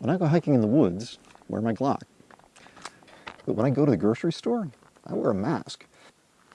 When I go hiking in the woods, I wear my Glock. But when I go to the grocery store, I wear a mask.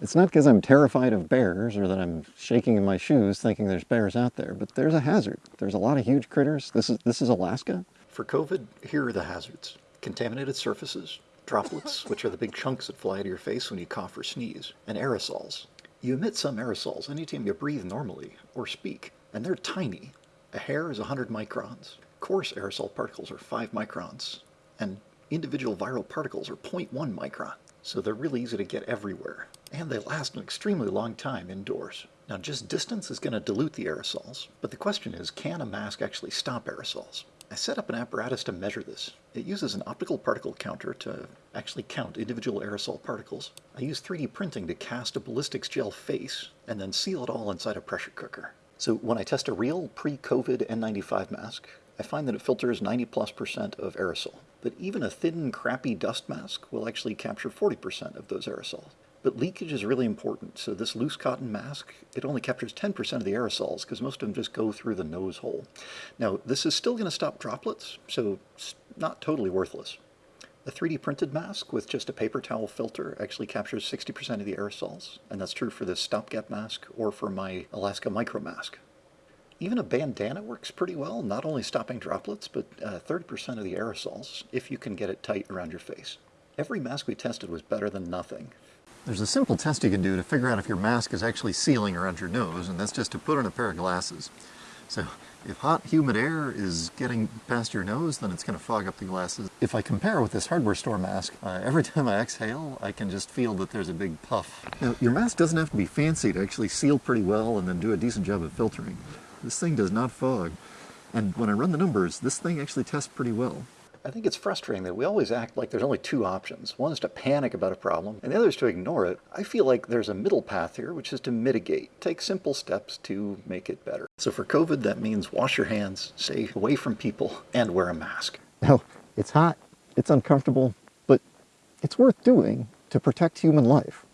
It's not because I'm terrified of bears or that I'm shaking in my shoes thinking there's bears out there, but there's a hazard. There's a lot of huge critters. This is, this is Alaska. For COVID, here are the hazards. Contaminated surfaces, droplets, which are the big chunks that fly out of your face when you cough or sneeze, and aerosols. You emit some aerosols anytime you breathe normally or speak, and they're tiny. A hair is 100 microns. Coarse aerosol particles are 5 microns, and individual viral particles are 0.1 micron. So they're really easy to get everywhere. And they last an extremely long time indoors. Now just distance is going to dilute the aerosols, but the question is, can a mask actually stop aerosols? I set up an apparatus to measure this. It uses an optical particle counter to actually count individual aerosol particles. I use 3D printing to cast a ballistics gel face and then seal it all inside a pressure cooker. So when I test a real pre-COVID N95 mask, I find that it filters 90 plus percent of aerosol. But even a thin, crappy dust mask will actually capture 40% of those aerosols. But leakage is really important, so this loose cotton mask, it only captures 10% of the aerosols because most of them just go through the nose hole. Now, this is still going to stop droplets, so it's not totally worthless. A 3D printed mask with just a paper towel filter actually captures 60% of the aerosols, and that's true for this stopgap mask or for my Alaska Micro Mask. Even a bandana works pretty well, not only stopping droplets, but 30% uh, of the aerosols, if you can get it tight around your face. Every mask we tested was better than nothing. There's a simple test you can do to figure out if your mask is actually sealing around your nose, and that's just to put on a pair of glasses. So if hot, humid air is getting past your nose, then it's going to fog up the glasses. If I compare with this hardware store mask, uh, every time I exhale, I can just feel that there's a big puff. Now, your mask doesn't have to be fancy to actually seal pretty well and then do a decent job of filtering. This thing does not fog. And when I run the numbers, this thing actually tests pretty well. I think it's frustrating that we always act like there's only two options. One is to panic about a problem, and the other is to ignore it. I feel like there's a middle path here, which is to mitigate. Take simple steps to make it better. So for COVID, that means wash your hands, stay away from people, and wear a mask. Now, it's hot, it's uncomfortable, but it's worth doing to protect human life.